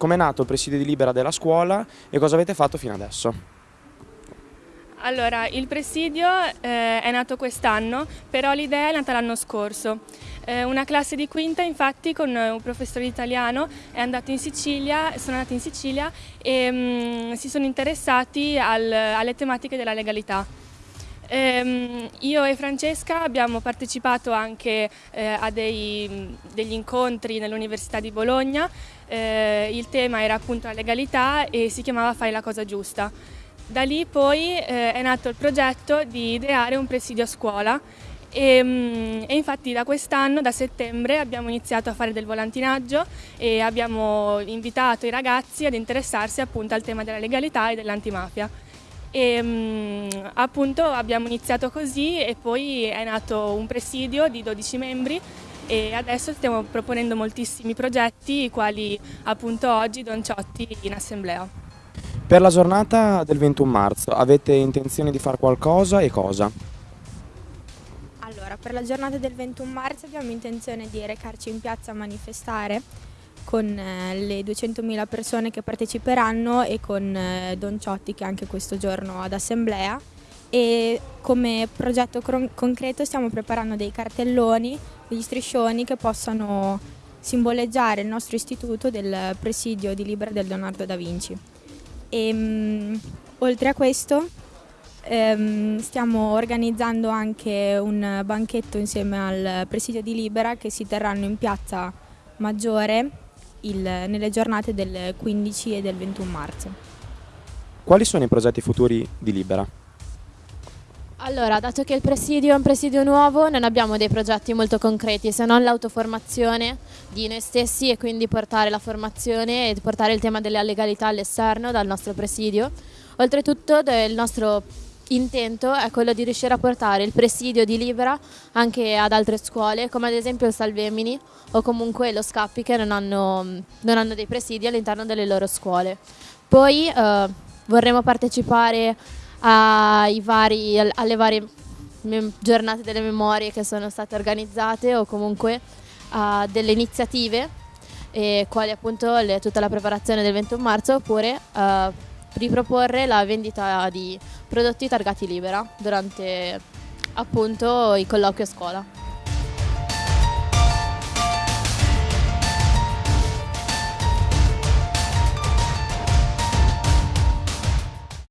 com'è nato il presidio di Libera della scuola e cosa avete fatto fino adesso? Allora, il presidio eh, è nato quest'anno, però l'idea è nata l'anno scorso. Eh, una classe di quinta, infatti, con un professore italiano è andato in Sicilia, sono andati in Sicilia e mh, mm, si sono interessati al, alle tematiche della legalità. Eh, io e Francesca abbiamo partecipato anche eh, a dei, degli incontri nell'Università di Bologna, eh, il tema era appunto la legalità e si chiamava Fai la cosa giusta. Da lì poi eh, è nato il progetto di ideare un presidio a scuola e, mm, e, infatti da quest'anno, da settembre, abbiamo iniziato a fare del volantinaggio e abbiamo invitato i ragazzi ad interessarsi appunto al tema della legalità e dell'antimafia. E mm, appunto abbiamo iniziato così e poi è nato un presidio di 12 membri e adesso stiamo proponendo moltissimi progetti, i quali appunto oggi Don Ciotti in assemblea. Per la giornata del 21 marzo avete intenzione di fare qualcosa e cosa? Allora, per la giornata del 21 marzo abbiamo intenzione di recarci in piazza a manifestare con eh, le 200.000 persone che parteciperanno e con eh, Don Ciotti che è anche questo giorno ad assemblea e come progetto concreto stiamo preparando dei cartelloni, degli striscioni che possano simboleggiare il nostro istituto del presidio di Libera del Leonardo da Vinci. E, um, oltre a questo um, stiamo organizzando anche un banchetto insieme al presidio di Libera che si terranno in piazza Maggiore il, nelle giornate del 15 e del 21 marzo. Quali sono i progetti futuri di Libera? Allora, dato che il presidio è un presidio nuovo, non abbiamo dei progetti molto concreti, se non l'autoformazione di noi stessi e quindi portare la formazione e portare il tema della legalità all'esterno dal nostro presidio. Oltretutto il nostro intento è quello di riuscire a portare il presidio di Libera anche ad altre scuole, come ad esempio il Salvemini o comunque lo Scappi che non hanno, non hanno dei presidi all'interno delle loro scuole. Poi eh, vorremmo partecipare vari, alle varie giornate delle memorie che sono state organizzate o comunque a delle iniziative quali appunto le, tutta la preparazione del 21 marzo oppure uh, riproporre la vendita di prodotti targati libera durante appunto i colloqui a scuola.